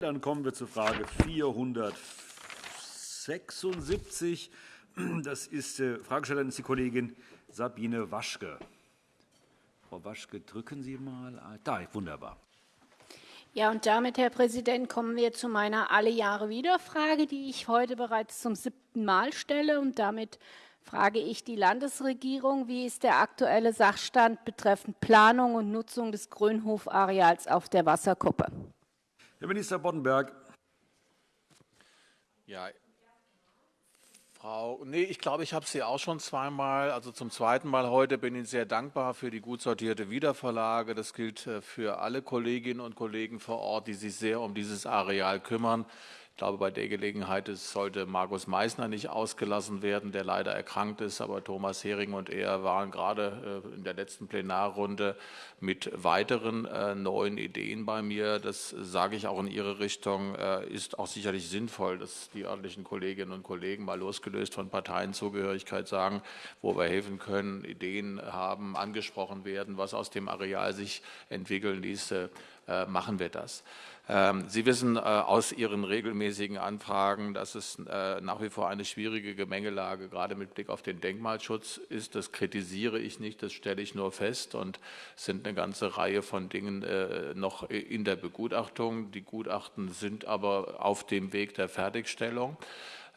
Dann kommen wir zur Frage 476. Das ist, äh, Fragestellerin ist die Kollegin Sabine Waschke. Frau Waschke, drücken Sie mal. Da, wunderbar. Ja, und damit, Herr Präsident, kommen wir zu meiner alle Jahre wieder Frage, die ich heute bereits zum siebten Mal stelle. Und damit frage ich die Landesregierung, wie ist der aktuelle Sachstand betreffend Planung und Nutzung des Grünhofareals auf der Wasserkuppe? Herr Minister Boddenberg. Ja, Frau, nee, ich glaube, ich habe Sie auch schon zweimal, also zum zweiten Mal heute, bin Ihnen sehr dankbar für die gut sortierte Wiederverlage. Das gilt äh, für alle Kolleginnen und Kollegen vor Ort, die sich sehr um dieses Areal kümmern. Ich glaube, bei der Gelegenheit sollte Markus Meissner nicht ausgelassen werden, der leider erkrankt ist. Aber Thomas Hering und er waren gerade äh, in der letzten Plenarrunde mit weiteren äh, neuen Ideen bei mir. Das sage ich auch in Ihre Richtung, äh, ist auch sicherlich sinnvoll, dass die örtlichen Kolleginnen und Kollegen mal losgelöst von Parteienzugehörigkeit sagen, wo wir helfen können, Ideen haben, angesprochen werden, was aus dem Areal sich entwickeln ließe, machen wir das. Ähm, Sie wissen äh, aus Ihren regelmäßigen Anfragen, dass es äh, nach wie vor eine schwierige Gemengelage gerade mit Blick auf den Denkmalschutz ist. Das kritisiere ich nicht, das stelle ich nur fest und es sind eine ganze Reihe von Dingen äh, noch in der Begutachtung. Die Gutachten sind aber auf dem Weg der Fertigstellung.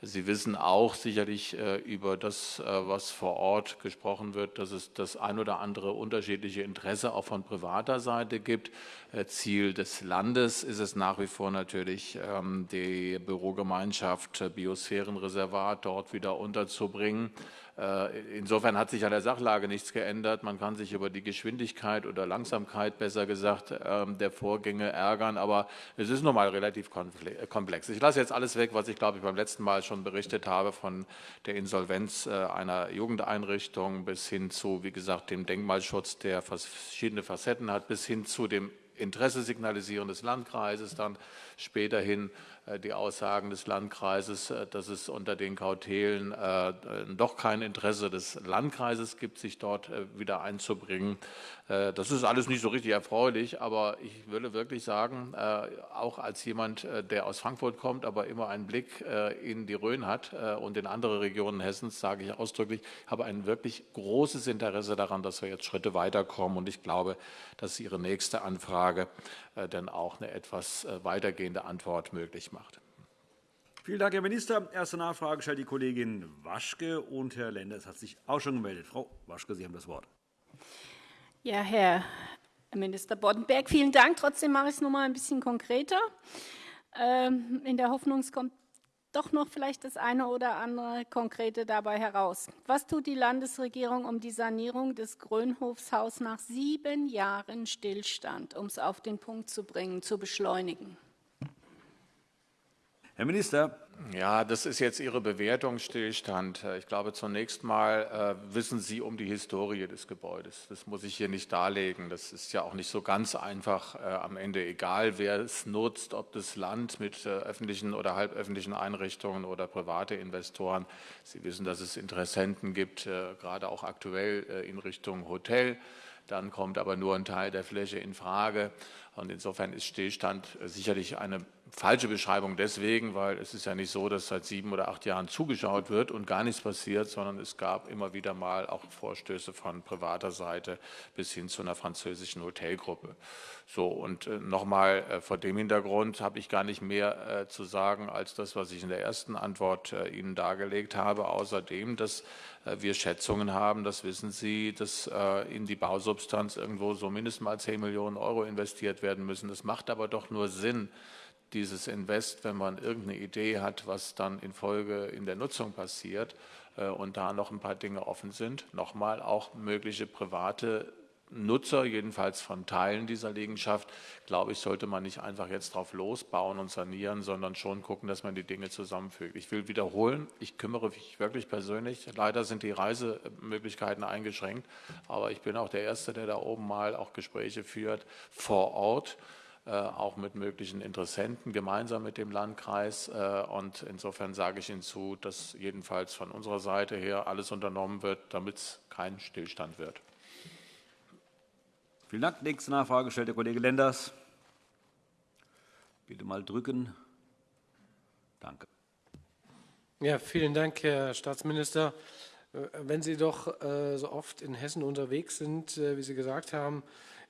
Sie wissen auch sicherlich über das, was vor Ort gesprochen wird, dass es das ein oder andere unterschiedliche Interesse auch von privater Seite gibt. Äh, Ziel des Landes ist es nach wie vor natürlich, ähm, die Bürogemeinschaft Biosphärenreservat dort wieder unterzubringen. Äh, insofern hat sich an der Sachlage nichts geändert. Man kann sich über die Geschwindigkeit oder Langsamkeit, besser gesagt, ähm, der Vorgänge ärgern, aber es ist nun mal relativ komplex. Ich lasse jetzt alles weg, was ich, glaube ich, beim letzten Mal schon berichtet habe, von der Insolvenz äh, einer Jugendeinrichtung bis hin zu, wie gesagt, dem Denkmalschutz, der verschiedene Facetten hat, bis hin zu dem Interesse signalisieren des Landkreises, dann späterhin äh, die Aussagen des Landkreises, äh, dass es unter den Kautelen äh, doch kein Interesse des Landkreises gibt, sich dort wieder einzubringen. Das ist alles nicht so richtig erfreulich, aber ich würde wirklich sagen, auch als jemand, der aus Frankfurt kommt, aber immer einen Blick in die Rhön hat und in andere Regionen Hessens, sage ich ausdrücklich, habe ein wirklich großes Interesse daran, dass wir jetzt Schritte weiterkommen. Und ich glaube, dass Ihre nächste Anfrage dann auch eine etwas weitergehende Antwort möglich macht. Vielen Dank, Herr Minister. Erste Nachfrage stellt die Kollegin Waschke, und Herr Lenders hat sich auch schon gemeldet. Frau Waschke, Sie haben das Wort. Ja, Herr Minister Boddenberg, vielen Dank. Trotzdem mache ich es noch mal ein bisschen konkreter, ähm, in der Hoffnung, es kommt doch noch vielleicht das eine oder andere Konkrete dabei heraus. Was tut die Landesregierung, um die Sanierung des Grönhofshaus nach sieben Jahren Stillstand, um es auf den Punkt zu bringen, zu beschleunigen? Herr Minister. Ja, das ist jetzt Ihre Bewertung, Stillstand. Ich glaube, zunächst mal äh, wissen Sie um die Historie des Gebäudes. Das muss ich hier nicht darlegen. Das ist ja auch nicht so ganz einfach äh, am Ende, egal wer es nutzt, ob das Land mit äh, öffentlichen oder halböffentlichen Einrichtungen oder private Investoren. Sie wissen, dass es Interessenten gibt, äh, gerade auch aktuell äh, in Richtung Hotel. Dann kommt aber nur ein Teil der Fläche in Frage. Und insofern ist Stillstand äh, sicherlich eine falsche Beschreibung deswegen, weil es ist ja nicht so, dass seit sieben oder acht Jahren zugeschaut wird und gar nichts passiert, sondern es gab immer wieder mal auch Vorstöße von privater Seite bis hin zu einer französischen Hotelgruppe. So, und äh, nochmal äh, vor dem Hintergrund habe ich gar nicht mehr äh, zu sagen als das, was ich in der ersten Antwort äh, Ihnen dargelegt habe. Außerdem, dass äh, wir Schätzungen haben, das wissen Sie, dass äh, in die Bausubstanz irgendwo so mindestens mal 10 Millionen Euro investiert werden müssen. Das macht aber doch nur Sinn, dieses Invest, wenn man irgendeine Idee hat, was dann in Folge in der Nutzung passiert äh, und da noch ein paar Dinge offen sind. Nochmal auch mögliche private Nutzer, jedenfalls von Teilen dieser Liegenschaft, glaube ich, sollte man nicht einfach jetzt drauf losbauen und sanieren, sondern schon gucken, dass man die Dinge zusammenfügt. Ich will wiederholen, ich kümmere mich wirklich persönlich. Leider sind die Reisemöglichkeiten eingeschränkt, aber ich bin auch der Erste, der da oben mal auch Gespräche führt vor Ort auch mit möglichen Interessenten, gemeinsam mit dem Landkreis. Äh, und insofern sage ich Ihnen zu, dass jedenfalls von unserer Seite her alles unternommen wird, damit es kein Stillstand wird. Vielen Dank. Nächste Nachfrage stellt der Kollege Lenders. Bitte mal drücken. Danke. Ja, vielen Dank, Herr Staatsminister. Äh, wenn Sie doch äh, so oft in Hessen unterwegs sind, äh, wie Sie gesagt haben,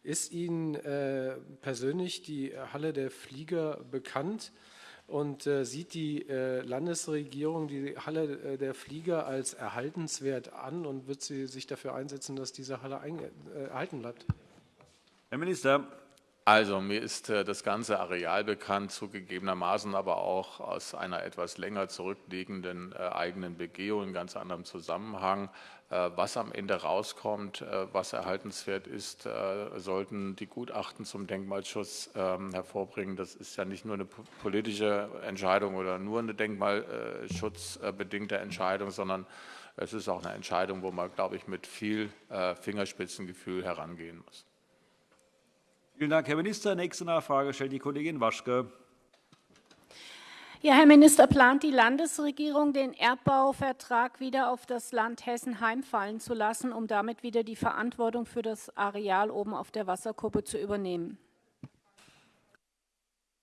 ist Ihnen äh, persönlich die Halle der Flieger bekannt? Und äh, sieht die äh, Landesregierung die Halle der Flieger als erhaltenswert an und wird sie sich dafür einsetzen, dass diese Halle erhalten bleibt? Herr Minister. Also mir ist äh, das ganze Areal bekannt, zugegebenermaßen aber auch aus einer etwas länger zurückliegenden äh, eigenen Begehung in ganz anderem Zusammenhang. Äh, was am Ende rauskommt, was erhaltenswert ist, sollten die Gutachten zum Denkmalschutz ähm, hervorbringen. Das ist ja nicht nur eine politische Entscheidung oder nur eine denkmalschutzbedingte Entscheidung, sondern es ist auch eine Entscheidung, wo man, glaube ich, mit viel Fingerspitzengefühl herangehen muss. Vielen Dank, Herr Minister. Nächste Nachfrage stellt die Kollegin Waschke. Ja, Herr Minister, plant die Landesregierung, den Erbbauvertrag wieder auf das Land Hessen heimfallen zu lassen, um damit wieder die Verantwortung für das Areal oben auf der Wasserkuppe zu übernehmen?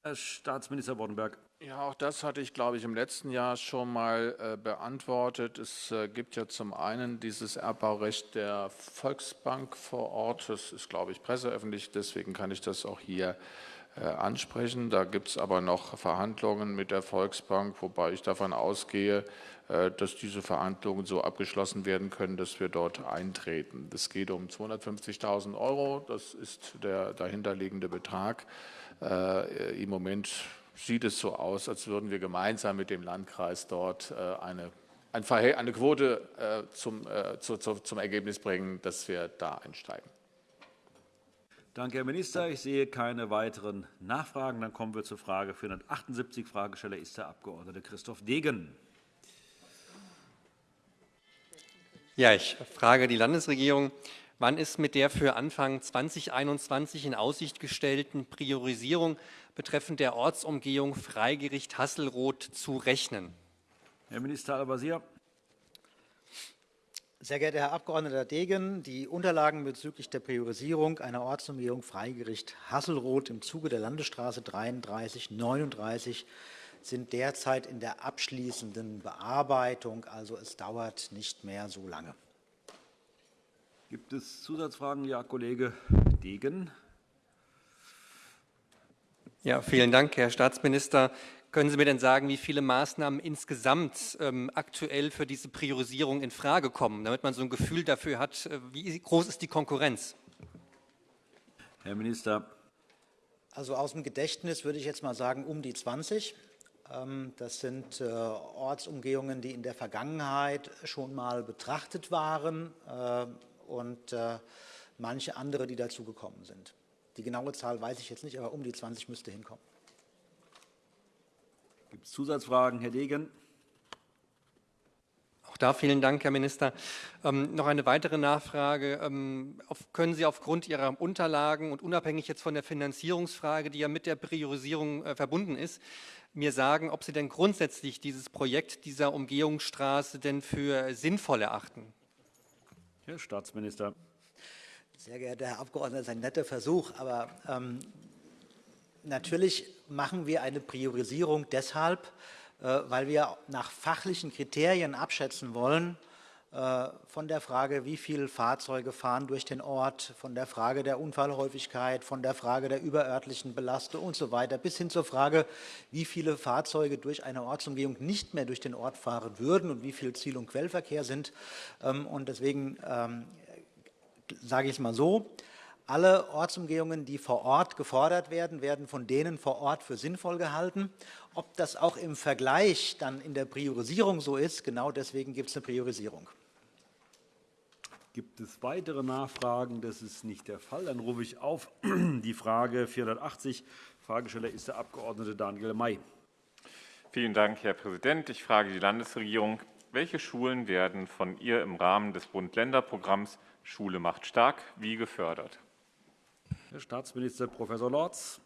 Herr Staatsminister Boddenberg. Ja, auch das hatte ich, glaube ich, im letzten Jahr schon mal äh, beantwortet. Es äh, gibt ja zum einen dieses Erbbaurecht der Volksbank vor Ort. Das ist, glaube ich, presseöffentlich, deswegen kann ich das auch hier äh, ansprechen. Da gibt es aber noch Verhandlungen mit der Volksbank, wobei ich davon ausgehe, äh, dass diese Verhandlungen so abgeschlossen werden können, dass wir dort eintreten. Es geht um 250.000 Euro, das ist der dahinterliegende Betrag. Äh, Im Moment sieht es so aus, als würden wir gemeinsam mit dem Landkreis dort äh, eine, eine Quote äh, zum, äh, zu, zu, zum Ergebnis bringen, dass wir da einsteigen. Danke, Herr Minister. Ich sehe keine weiteren Nachfragen. Dann kommen wir zur Frage 478. Fragesteller ist der Abg. Christoph Degen. Ja, ich frage die Landesregierung. Wann ist mit der für Anfang 2021 in Aussicht gestellten Priorisierung betreffend der Ortsumgehung Freigericht Hasselroth zu rechnen? Herr Minister Al-Wazir. Sehr geehrter Herr Abg. Degen, die Unterlagen bezüglich der Priorisierung einer Ortsumgehung Freigericht Hasselroth im Zuge der Landesstraße 3339 sind derzeit in der abschließenden Bearbeitung. Also es dauert nicht mehr so lange. Gibt es Zusatzfragen? Ja, Kollege Degen. Ja, vielen Dank, Herr Staatsminister. Können Sie mir denn sagen, wie viele Maßnahmen insgesamt ähm, aktuell für diese Priorisierung in Frage kommen, damit man so ein Gefühl dafür hat, äh, wie groß ist die Konkurrenz? Herr Minister. Also aus dem Gedächtnis würde ich jetzt mal sagen, um die 20. Ähm, das sind äh, Ortsumgehungen, die in der Vergangenheit schon mal betrachtet waren. Und äh, manche andere, die dazugekommen sind. Die genaue Zahl weiß ich jetzt nicht, aber um die 20 müsste hinkommen. Gibt es Zusatzfragen, Herr Degen? Auch da vielen Dank, Herr Minister. Ähm, noch eine weitere Nachfrage. Ähm, auf, können Sie aufgrund Ihrer Unterlagen und unabhängig jetzt von der Finanzierungsfrage, die ja mit der Priorisierung äh, verbunden ist, mir sagen, ob Sie denn grundsätzlich dieses Projekt dieser Umgehungsstraße denn für sinnvoll erachten? Herr Staatsminister. Sehr geehrter Herr Abgeordneter, das ist ein netter Versuch, aber ähm, natürlich machen wir eine Priorisierung deshalb, äh, weil wir nach fachlichen Kriterien abschätzen wollen, von der Frage, wie viele Fahrzeuge fahren durch den Ort, von der Frage der Unfallhäufigkeit, von der Frage der überörtlichen Belastung und so weiter, bis hin zur Frage, wie viele Fahrzeuge durch eine Ortsumgehung nicht mehr durch den Ort fahren würden und wie viel Ziel- und Quellverkehr sind. Ähm, und deswegen ähm, sage ich es mal so, alle Ortsumgehungen, die vor Ort gefordert werden, werden von denen vor Ort für sinnvoll gehalten. Ob das auch im Vergleich dann in der Priorisierung so ist, genau deswegen gibt es eine Priorisierung. Gibt es weitere Nachfragen? Das ist nicht der Fall. Dann rufe ich auf die Frage 480. Fragesteller ist der Abg. Daniel May. Vielen Dank, Herr Präsident. Ich frage die Landesregierung, welche Schulen werden von ihr im Rahmen des Bund-Länder-Programms Schule macht stark wie gefördert? Herr Staatsminister Prof. Lorz.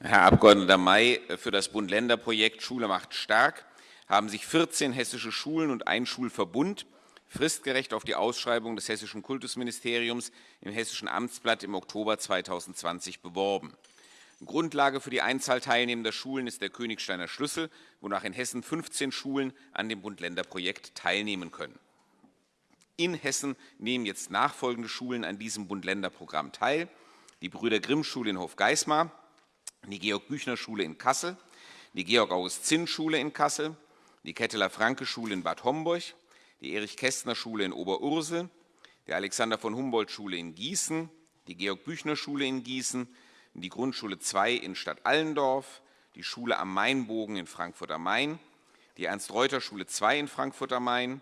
Herr Abg. May, für das Bund-Länder-Projekt Schule macht stark haben sich 14 hessische Schulen und ein Schulverbund fristgerecht auf die Ausschreibung des Hessischen Kultusministeriums im Hessischen Amtsblatt im Oktober 2020 beworben. Grundlage für die Einzahl teilnehmender Schulen ist der Königsteiner Schlüssel, wonach in Hessen 15 Schulen an dem Bund-Länder-Projekt teilnehmen können. In Hessen nehmen jetzt nachfolgende Schulen an diesem Bund-Länder-Programm teil. Die Brüder Grimm-Schule in Hofgeismar, die Georg-Büchner-Schule in Kassel, die Georg-August-Zinn-Schule in Kassel, die Ketteler-Franke-Schule in Bad Homburg, die Erich-Kästner-Schule in Oberursel, die Alexander von Humboldt-Schule in Gießen, die Georg-Büchner-Schule in Gießen, die Grundschule 2 in Stadt Allendorf, die Schule am Mainbogen in Frankfurt am Main, die Ernst-Reuter-Schule 2 in Frankfurt am Main,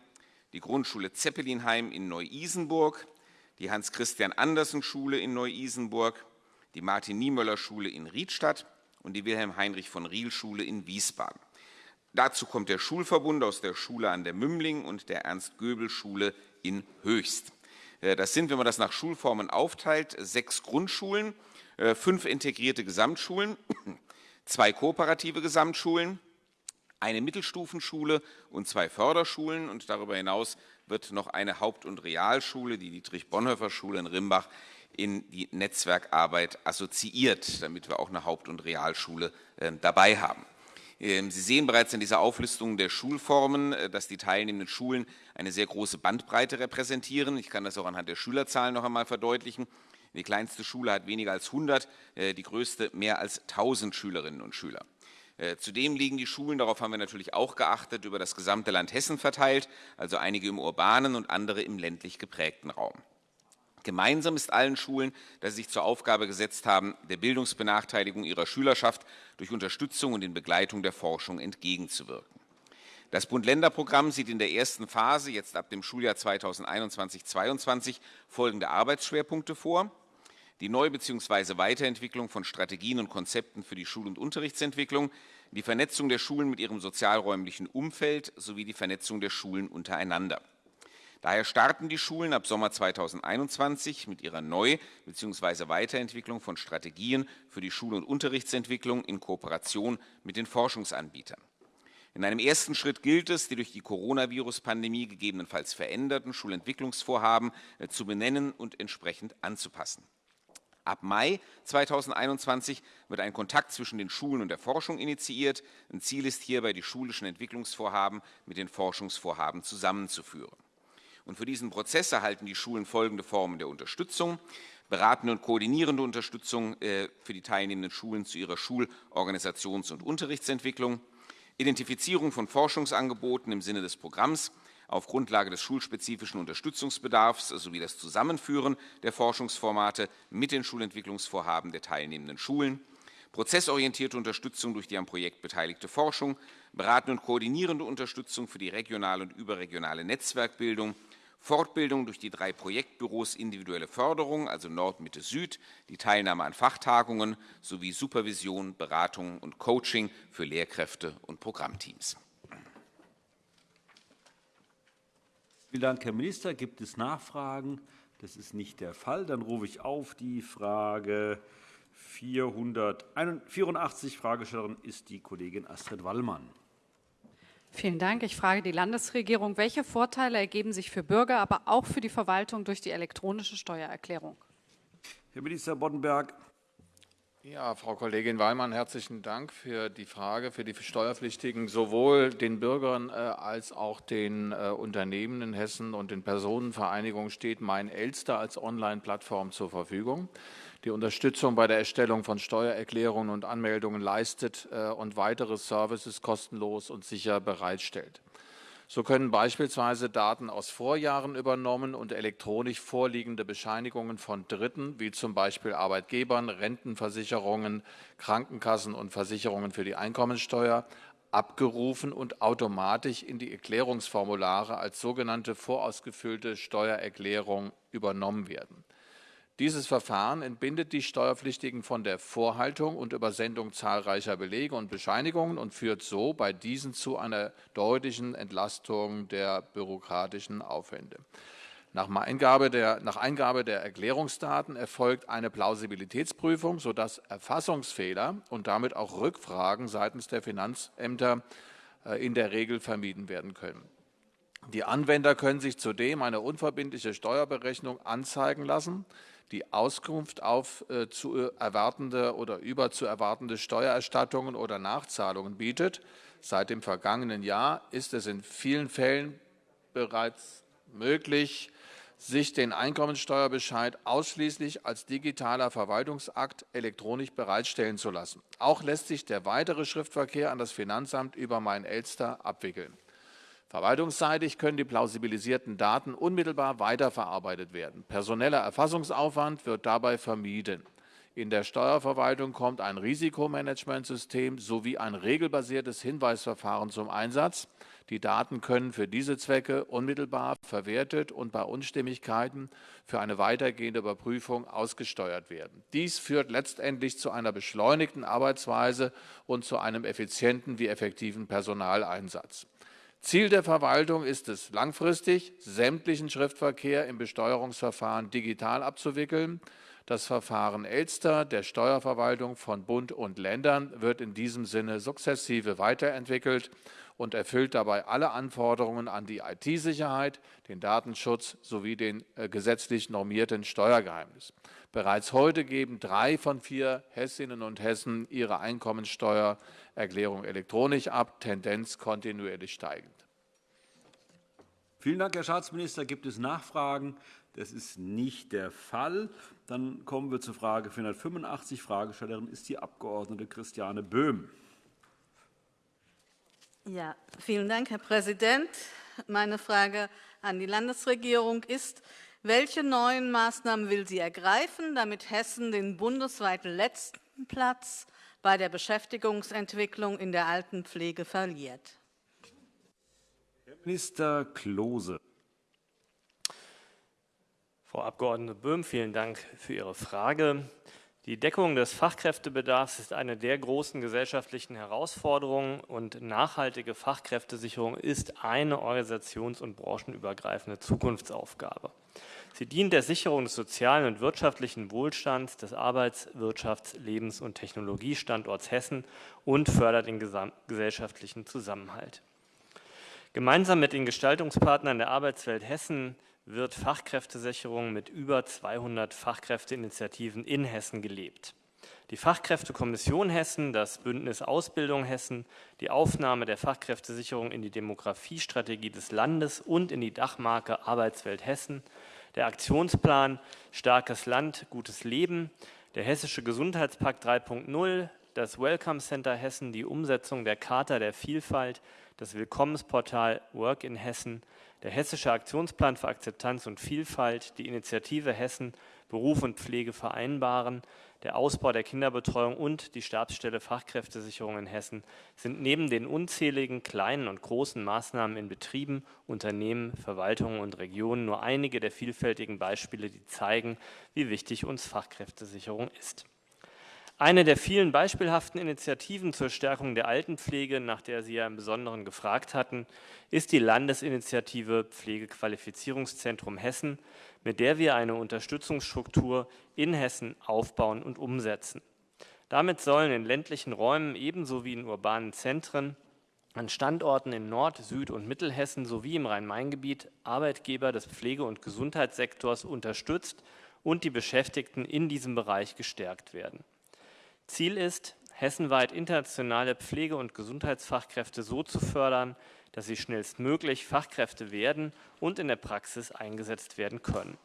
die Grundschule Zeppelinheim in Neu-Isenburg, die Hans-Christian-Andersen-Schule in Neu-Isenburg, die Martin-Niemöller-Schule in Riedstadt und die Wilhelm-Heinrich-von-Riel-Schule in Wiesbaden. Dazu kommt der Schulverbund aus der Schule an der Mümling und der Ernst-Göbel-Schule in Höchst. Äh, das sind, wenn man das nach Schulformen aufteilt, sechs Grundschulen, äh, fünf integrierte Gesamtschulen, zwei kooperative Gesamtschulen, eine Mittelstufenschule und zwei Förderschulen. Und darüber hinaus wird noch eine Haupt- und Realschule, die Dietrich-Bonhoeffer-Schule in Rimbach, in die Netzwerkarbeit assoziiert, damit wir auch eine Haupt- und Realschule äh, dabei haben. Ähm, Sie sehen bereits in dieser Auflistung der Schulformen, äh, dass die teilnehmenden Schulen eine sehr große Bandbreite repräsentieren. Ich kann das auch anhand der Schülerzahlen noch einmal verdeutlichen. Die kleinste Schule hat weniger als 100, äh, die größte mehr als 1000 Schülerinnen und Schüler. Äh, zudem liegen die Schulen, darauf haben wir natürlich auch geachtet, über das gesamte Land Hessen verteilt, also einige im urbanen und andere im ländlich geprägten Raum. Gemeinsam ist allen Schulen, dass sie sich zur Aufgabe gesetzt haben, der Bildungsbenachteiligung ihrer Schülerschaft durch Unterstützung und in Begleitung der Forschung entgegenzuwirken. Das Bund-Länder-Programm sieht in der ersten Phase, jetzt ab dem Schuljahr 2021-22, folgende Arbeitsschwerpunkte vor. Die Neu- bzw. Weiterentwicklung von Strategien und Konzepten für die Schul- und Unterrichtsentwicklung, die Vernetzung der Schulen mit ihrem sozialräumlichen Umfeld sowie die Vernetzung der Schulen untereinander. Daher starten die Schulen ab Sommer 2021 mit ihrer Neu- bzw. Weiterentwicklung von Strategien für die Schul- und Unterrichtsentwicklung in Kooperation mit den Forschungsanbietern. In einem ersten Schritt gilt es, die durch die Coronavirus-Pandemie gegebenenfalls veränderten Schulentwicklungsvorhaben äh, zu benennen und entsprechend anzupassen. Ab Mai 2021 wird ein Kontakt zwischen den Schulen und der Forschung initiiert. Ein Ziel ist hierbei, die schulischen Entwicklungsvorhaben mit den Forschungsvorhaben zusammenzuführen. Und für diesen Prozess erhalten die Schulen folgende Formen der Unterstützung. Beratende und koordinierende Unterstützung äh, für die teilnehmenden Schulen zu ihrer Schulorganisations- und Unterrichtsentwicklung, Identifizierung von Forschungsangeboten im Sinne des Programms auf Grundlage des schulspezifischen Unterstützungsbedarfs sowie das Zusammenführen der Forschungsformate mit den Schulentwicklungsvorhaben der teilnehmenden Schulen, prozessorientierte Unterstützung durch die am Projekt beteiligte Forschung, beratende und koordinierende Unterstützung für die regionale und überregionale Netzwerkbildung, Fortbildung durch die drei Projektbüros individuelle Förderung, also Nord, Mitte, Süd, die Teilnahme an Fachtagungen sowie Supervision, Beratung und Coaching für Lehrkräfte und Programmteams. Vielen Dank, Herr Minister. Gibt es Nachfragen? Das ist nicht der Fall. Dann rufe ich auf die Frage 484. Fragestellerin ist die Kollegin Astrid Wallmann. Vielen Dank. Ich frage die Landesregierung, welche Vorteile ergeben sich für Bürger, aber auch für die Verwaltung durch die elektronische Steuererklärung? Herr Minister Boddenberg. Ja, Frau Kollegin Weimann, herzlichen Dank für die Frage. Für die Steuerpflichtigen, sowohl den Bürgern äh, als auch den äh, Unternehmen in Hessen und den Personenvereinigungen steht Mein Elster als Online-Plattform zur Verfügung die Unterstützung bei der Erstellung von Steuererklärungen und Anmeldungen leistet äh, und weitere Services kostenlos und sicher bereitstellt. So können beispielsweise Daten aus Vorjahren übernommen und elektronisch vorliegende Bescheinigungen von Dritten, wie zum Beispiel Arbeitgebern, Rentenversicherungen, Krankenkassen und Versicherungen für die Einkommensteuer, abgerufen und automatisch in die Erklärungsformulare als sogenannte vorausgefüllte Steuererklärung übernommen werden. Dieses Verfahren entbindet die Steuerpflichtigen von der Vorhaltung und Übersendung zahlreicher Belege und Bescheinigungen und führt so bei diesen zu einer deutlichen Entlastung der bürokratischen Aufwände. Nach Eingabe, der, nach Eingabe der Erklärungsdaten erfolgt eine Plausibilitätsprüfung, sodass Erfassungsfehler und damit auch Rückfragen seitens der Finanzämter äh, in der Regel vermieden werden können. Die Anwender können sich zudem eine unverbindliche Steuerberechnung anzeigen lassen, die Auskunft auf äh, zu erwartende oder über zu erwartende Steuererstattungen oder Nachzahlungen bietet. Seit dem vergangenen Jahr ist es in vielen Fällen bereits möglich, sich den Einkommensteuerbescheid ausschließlich als digitaler Verwaltungsakt elektronisch bereitstellen zu lassen. Auch lässt sich der weitere Schriftverkehr an das Finanzamt über mein Elster abwickeln. Verwaltungsseitig können die plausibilisierten Daten unmittelbar weiterverarbeitet werden. Personeller Erfassungsaufwand wird dabei vermieden. In der Steuerverwaltung kommt ein Risikomanagementsystem sowie ein regelbasiertes Hinweisverfahren zum Einsatz. Die Daten können für diese Zwecke unmittelbar verwertet und bei Unstimmigkeiten für eine weitergehende Überprüfung ausgesteuert werden. Dies führt letztendlich zu einer beschleunigten Arbeitsweise und zu einem effizienten wie effektiven Personaleinsatz. Ziel der Verwaltung ist es, langfristig sämtlichen Schriftverkehr im Besteuerungsverfahren digital abzuwickeln. Das Verfahren Elster der Steuerverwaltung von Bund und Ländern wird in diesem Sinne sukzessive weiterentwickelt und erfüllt dabei alle Anforderungen an die IT-Sicherheit, den Datenschutz sowie den äh, gesetzlich normierten Steuergeheimnis. Bereits heute geben drei von vier Hessinnen und Hessen ihre Einkommensteuererklärung elektronisch ab, Tendenz kontinuierlich steigend. Vielen Dank, Herr Staatsminister. Gibt es Nachfragen? Das ist nicht der Fall. Dann kommen wir zur Frage 485. Fragestellerin ist die Abg. Christiane Böhm. Ja, vielen Dank, Herr Präsident. Meine Frage an die Landesregierung ist, welche neuen Maßnahmen will sie ergreifen, damit Hessen den bundesweit letzten Platz bei der Beschäftigungsentwicklung in der Altenpflege verliert? Herr Minister Klose. Frau Abg. Böhm, vielen Dank für Ihre Frage. Die Deckung des Fachkräftebedarfs ist eine der großen gesellschaftlichen Herausforderungen und nachhaltige Fachkräftesicherung ist eine organisations- und branchenübergreifende Zukunftsaufgabe. Sie dient der Sicherung des sozialen und wirtschaftlichen Wohlstands des Arbeits-, Wirtschafts-, Lebens- und Technologiestandorts Hessen und fördert den gesellschaftlichen Zusammenhalt. Gemeinsam mit den Gestaltungspartnern der Arbeitswelt Hessen wird Fachkräftesicherung mit über 200 Fachkräfteinitiativen in Hessen gelebt. Die Fachkräftekommission Hessen, das Bündnis Ausbildung Hessen, die Aufnahme der Fachkräftesicherung in die Demografiestrategie des Landes und in die Dachmarke Arbeitswelt Hessen, der Aktionsplan Starkes Land, gutes Leben, der Hessische Gesundheitspakt 3.0, das Welcome Center Hessen, die Umsetzung der Charta der Vielfalt, das Willkommensportal Work in Hessen, der Hessische Aktionsplan für Akzeptanz und Vielfalt, die Initiative Hessen Beruf und Pflege vereinbaren, der Ausbau der Kinderbetreuung und die Stabsstelle Fachkräftesicherung in Hessen sind neben den unzähligen kleinen und großen Maßnahmen in Betrieben, Unternehmen, Verwaltungen und Regionen nur einige der vielfältigen Beispiele, die zeigen, wie wichtig uns Fachkräftesicherung ist. Eine der vielen beispielhaften Initiativen zur Stärkung der Altenpflege, nach der Sie ja im Besonderen gefragt hatten, ist die Landesinitiative Pflegequalifizierungszentrum Hessen, mit der wir eine Unterstützungsstruktur in Hessen aufbauen und umsetzen. Damit sollen in ländlichen Räumen ebenso wie in urbanen Zentren an Standorten in Nord-, Süd- und Mittelhessen sowie im Rhein-Main-Gebiet Arbeitgeber des Pflege- und Gesundheitssektors unterstützt und die Beschäftigten in diesem Bereich gestärkt werden. Ziel ist, hessenweit internationale Pflege- und Gesundheitsfachkräfte so zu fördern, dass sie schnellstmöglich Fachkräfte werden und in der Praxis eingesetzt werden können.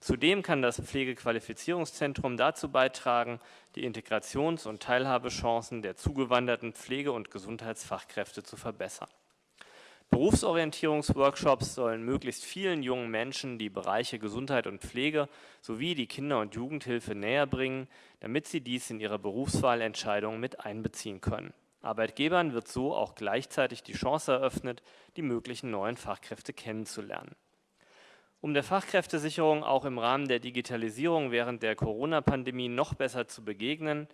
Zudem kann das Pflegequalifizierungszentrum dazu beitragen, die Integrations- und Teilhabechancen der zugewanderten Pflege- und Gesundheitsfachkräfte zu verbessern. Berufsorientierungsworkshops sollen möglichst vielen jungen Menschen die Bereiche Gesundheit und Pflege sowie die Kinder- und Jugendhilfe näher bringen, damit sie dies in ihre Berufswahlentscheidungen mit einbeziehen können. Arbeitgebern wird so auch gleichzeitig die Chance eröffnet, die möglichen neuen Fachkräfte kennenzulernen. Um der Fachkräftesicherung auch im Rahmen der Digitalisierung während der Corona-Pandemie noch besser zu begegnen,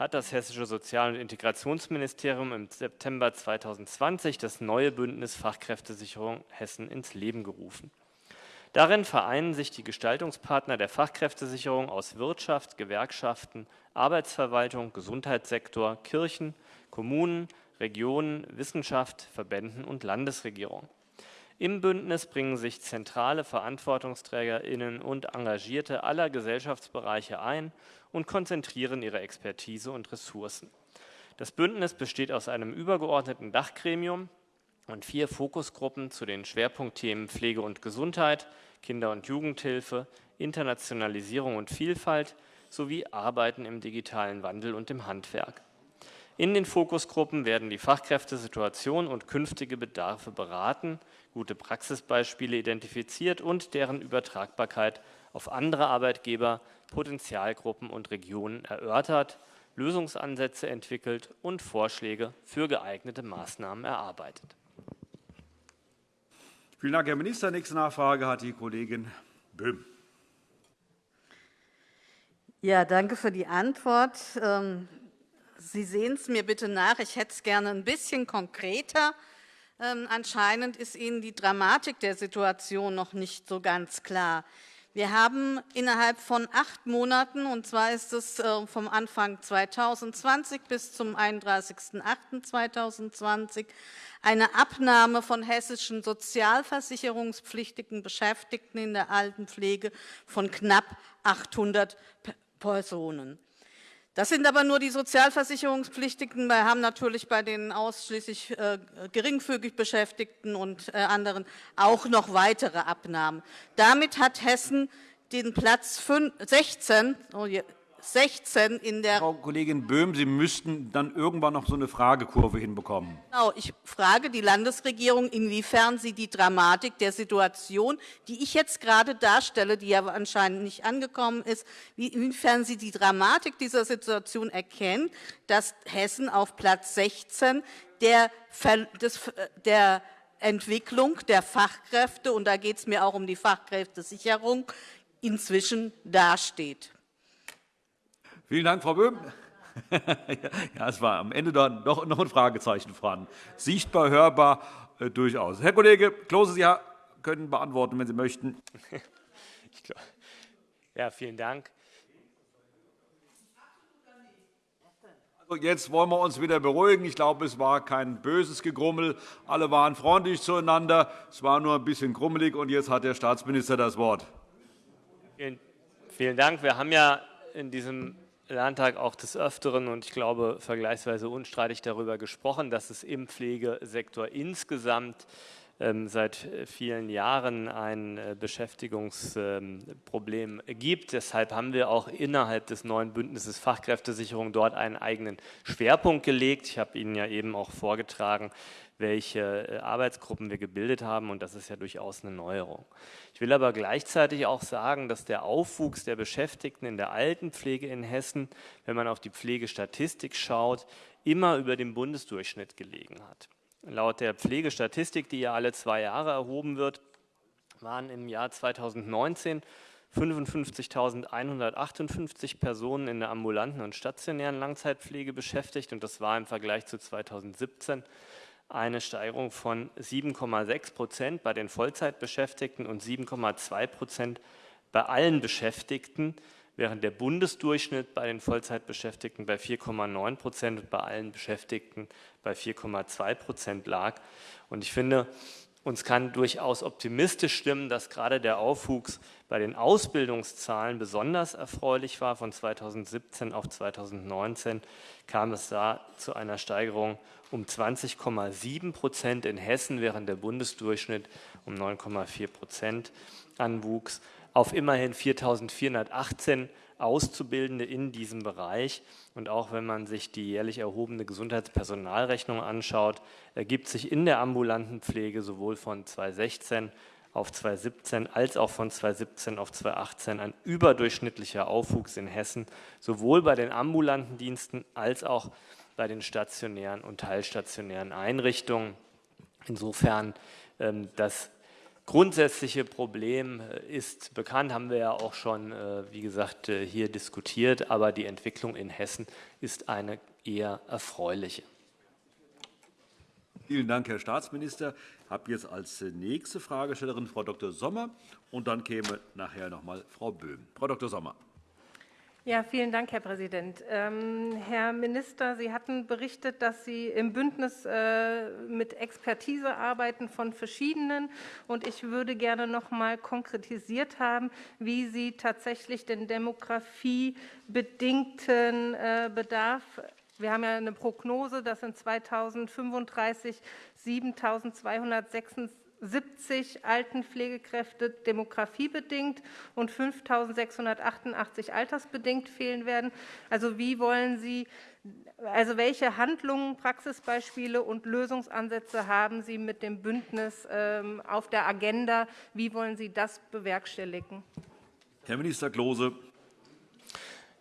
hat das Hessische Sozial- und Integrationsministerium im September 2020 das neue Bündnis Fachkräftesicherung Hessen ins Leben gerufen. Darin vereinen sich die Gestaltungspartner der Fachkräftesicherung aus Wirtschaft, Gewerkschaften, Arbeitsverwaltung, Gesundheitssektor, Kirchen, Kommunen, Regionen, Wissenschaft, Verbänden und Landesregierung. Im Bündnis bringen sich zentrale Verantwortungsträgerinnen und Engagierte aller Gesellschaftsbereiche ein und konzentrieren ihre Expertise und Ressourcen. Das Bündnis besteht aus einem übergeordneten Dachgremium und vier Fokusgruppen zu den Schwerpunktthemen Pflege und Gesundheit, Kinder- und Jugendhilfe, Internationalisierung und Vielfalt sowie Arbeiten im digitalen Wandel und im Handwerk. In den Fokusgruppen werden die Fachkräftesituation und künftige Bedarfe beraten, gute Praxisbeispiele identifiziert und deren Übertragbarkeit auf andere Arbeitgeber, Potenzialgruppen und Regionen erörtert, Lösungsansätze entwickelt und Vorschläge für geeignete Maßnahmen erarbeitet. Vielen Dank, Herr Minister. Nächste Nachfrage hat die Kollegin Böhm. Ja, danke für die Antwort. Sie sehen es mir bitte nach. Ich hätte es gerne ein bisschen konkreter. Ähm, anscheinend ist Ihnen die Dramatik der Situation noch nicht so ganz klar. Wir haben innerhalb von acht Monaten, und zwar ist es äh, vom Anfang 2020 bis zum 31.08.2020, eine Abnahme von hessischen sozialversicherungspflichtigen Beschäftigten in der Altenpflege von knapp 800 Personen. Das sind aber nur die Sozialversicherungspflichtigen. Wir haben natürlich bei den ausschließlich äh, geringfügig Beschäftigten und äh, anderen auch noch weitere Abnahmen. Damit hat Hessen den Platz 16, 16 in der... Frau Kollegin Böhm, Sie müssten dann irgendwann noch so eine Fragekurve hinbekommen. Genau, ich frage die Landesregierung, inwiefern sie die Dramatik der Situation, die ich jetzt gerade darstelle, die ja anscheinend nicht angekommen ist, inwiefern sie die Dramatik dieser Situation erkennt, dass Hessen auf Platz 16 der, des, der Entwicklung der Fachkräfte, und da geht es mir auch um die Fachkräftesicherung, inzwischen dasteht. Vielen Dank, Frau Böhm. ja, es war am Ende dann doch noch ein Fragezeichen dran. Sichtbar, hörbar, äh, durchaus. Herr Kollege Klose, Sie können beantworten, wenn Sie möchten. ja, vielen Dank. Also jetzt wollen wir uns wieder beruhigen. Ich glaube, es war kein böses Gegrummel. Alle waren freundlich zueinander. Es war nur ein bisschen grummelig. Und jetzt hat der Staatsminister das Wort. Vielen, vielen Dank. Wir haben ja in diesem Landtag auch des Öfteren und ich glaube vergleichsweise unstreitig darüber gesprochen, dass es im Pflegesektor insgesamt ähm, seit vielen Jahren ein äh, Beschäftigungsproblem gibt. Deshalb haben wir auch innerhalb des neuen Bündnisses Fachkräftesicherung dort einen eigenen Schwerpunkt gelegt. Ich habe Ihnen ja eben auch vorgetragen, welche äh, Arbeitsgruppen wir gebildet haben und das ist ja durchaus eine Neuerung. Ich will aber gleichzeitig auch sagen, dass der Aufwuchs der Beschäftigten in der Altenpflege in Hessen, wenn man auf die Pflegestatistik schaut, immer über dem Bundesdurchschnitt gelegen hat. Laut der Pflegestatistik, die ja alle zwei Jahre erhoben wird, waren im Jahr 2019 55.158 Personen in der ambulanten und stationären Langzeitpflege beschäftigt und das war im Vergleich zu 2017 eine Steigerung von 7,6 Prozent bei den Vollzeitbeschäftigten und 7,2 Prozent bei allen Beschäftigten, während der Bundesdurchschnitt bei den Vollzeitbeschäftigten bei 4,9 Prozent und bei allen Beschäftigten bei 4,2 Prozent lag. Und ich finde, uns kann durchaus optimistisch stimmen, dass gerade der Aufwuchs bei den Ausbildungszahlen besonders erfreulich war. Von 2017 auf 2019 kam es da zu einer Steigerung um 20,7 Prozent in Hessen, während der Bundesdurchschnitt um 9,4 Prozent anwuchs, auf immerhin 4.418 Auszubildende in diesem Bereich. Und auch wenn man sich die jährlich erhobene Gesundheitspersonalrechnung anschaut, ergibt sich in der ambulanten Pflege sowohl von 2016 auf 2017 als auch von 2017 auf 2018 ein überdurchschnittlicher Aufwuchs in Hessen, sowohl bei den ambulanten Diensten als auch bei den stationären und teilstationären Einrichtungen. Insofern ähm, das grundsätzliche Problem äh, ist bekannt, haben wir ja auch schon, äh, wie gesagt, äh, hier diskutiert, aber die Entwicklung in Hessen ist eine eher erfreuliche. Vielen Dank, Herr Staatsminister. Ich habe jetzt als nächste Fragestellerin Frau Dr. Sommer und dann käme nachher noch mal Frau Böhm. Frau Dr. Sommer. Ja, vielen Dank, Herr Präsident. Ähm, Herr Minister, Sie hatten berichtet, dass Sie im Bündnis äh, mit Expertise arbeiten von verschiedenen. Und ich würde gerne noch mal konkretisiert haben, wie Sie tatsächlich den demografiebedingten äh, Bedarf wir haben ja eine Prognose, dass in 2035 7.266 70 Altenpflegekräfte demografiebedingt und 5.688 altersbedingt fehlen werden. Also wie wollen Sie, also welche Handlungen, Praxisbeispiele und Lösungsansätze haben Sie mit dem Bündnis ähm, auf der Agenda? Wie wollen Sie das bewerkstelligen? Herr Minister Klose.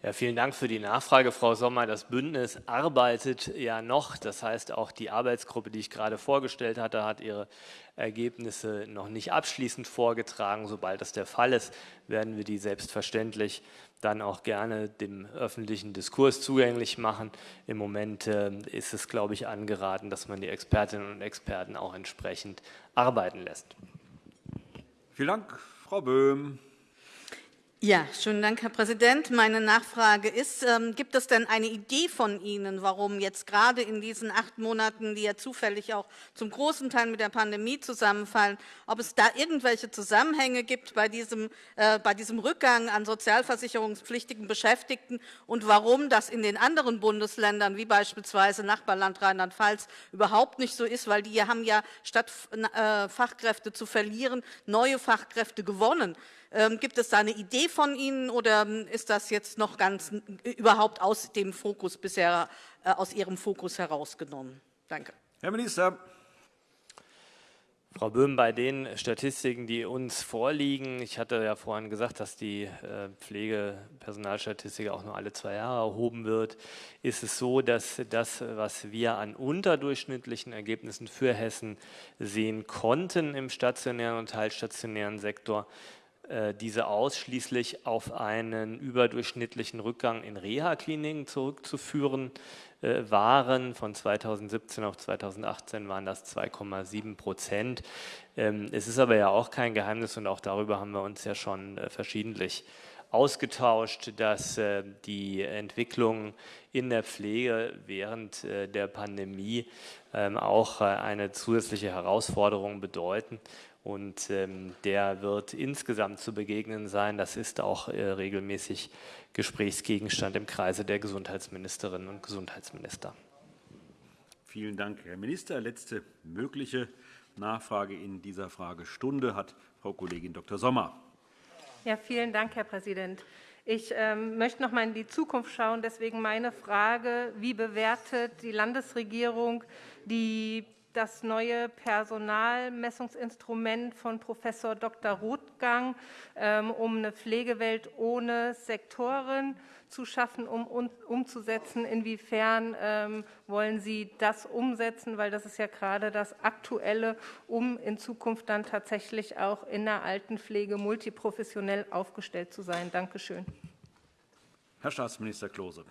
Ja, vielen Dank für die Nachfrage, Frau Sommer. Das Bündnis arbeitet ja noch. Das heißt, auch die Arbeitsgruppe, die ich gerade vorgestellt hatte, hat ihre Ergebnisse noch nicht abschließend vorgetragen. Sobald das der Fall ist, werden wir die selbstverständlich dann auch gerne dem öffentlichen Diskurs zugänglich machen. Im Moment äh, ist es, glaube ich, angeraten, dass man die Expertinnen und Experten auch entsprechend arbeiten lässt. Vielen Dank, Frau Böhm. Ja, schönen Dank, Herr Präsident. Meine Nachfrage ist, ähm, gibt es denn eine Idee von Ihnen, warum jetzt gerade in diesen acht Monaten, die ja zufällig auch zum großen Teil mit der Pandemie zusammenfallen, ob es da irgendwelche Zusammenhänge gibt bei diesem, äh, bei diesem Rückgang an sozialversicherungspflichtigen Beschäftigten und warum das in den anderen Bundesländern, wie beispielsweise Nachbarland Rheinland-Pfalz, überhaupt nicht so ist, weil die haben ja statt äh, Fachkräfte zu verlieren, neue Fachkräfte gewonnen. Ähm, gibt es da eine Idee von Ihnen oder ähm, ist das jetzt noch ganz überhaupt aus dem Fokus bisher, äh, aus Ihrem Fokus herausgenommen? Danke. Herr Minister. Frau Böhm, bei den Statistiken, die uns vorliegen, ich hatte ja vorhin gesagt, dass die äh, Pflegepersonalstatistik auch nur alle zwei Jahre erhoben wird, ist es so, dass das, was wir an unterdurchschnittlichen Ergebnissen für Hessen sehen konnten im stationären und teilstationären Sektor, diese ausschließlich auf einen überdurchschnittlichen Rückgang in Reha-Kliniken zurückzuführen äh, waren. Von 2017 auf 2018 waren das 2,7 Prozent. Ähm, es ist aber ja auch kein Geheimnis und auch darüber haben wir uns ja schon äh, verschiedentlich ausgetauscht, dass die Entwicklung in der Pflege während der Pandemie ähm, auch eine zusätzliche Herausforderung bedeuten und ähm, der wird insgesamt zu begegnen sein. Das ist auch äh, regelmäßig Gesprächsgegenstand im Kreise der Gesundheitsministerinnen und Gesundheitsminister. Vielen Dank, Herr Minister. Letzte mögliche Nachfrage in dieser Fragestunde hat Frau Kollegin Dr. Sommer. Ja, vielen Dank, Herr Präsident. Ich ähm, möchte noch mal in die Zukunft schauen. Deswegen meine Frage: Wie bewertet die Landesregierung die das neue Personalmessungsinstrument von Professor Dr. Rothgang, ähm, um eine Pflegewelt ohne Sektoren zu schaffen, um umzusetzen. Inwiefern ähm, wollen Sie das umsetzen? Weil das ist ja gerade das Aktuelle, um in Zukunft dann tatsächlich auch in der Altenpflege multiprofessionell aufgestellt zu sein. Danke schön. Herr Staatsminister Klose.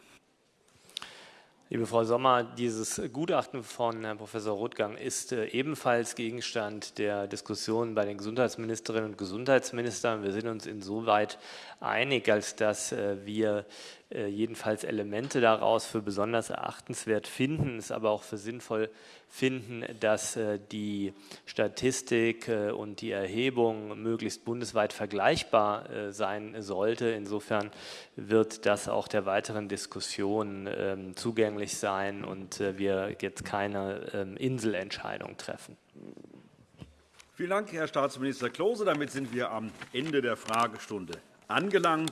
Liebe Frau Sommer, dieses Gutachten von Herrn Professor Rothgang ist äh, ebenfalls Gegenstand der Diskussion bei den Gesundheitsministerinnen und Gesundheitsministern. Wir sind uns insoweit einig, als dass äh, wir jedenfalls Elemente daraus für besonders erachtenswert finden, es aber auch für sinnvoll finden, dass äh, die Statistik äh, und die Erhebung möglichst bundesweit vergleichbar sein sollte. Insofern wird das auch der weiteren Diskussion ähm, zugänglich sein und wir jetzt keine ähm, Inselentscheidung treffen. Vielen Dank, Herr Staatsminister Klose. Damit sind wir am Ende der Fragestunde angelangt.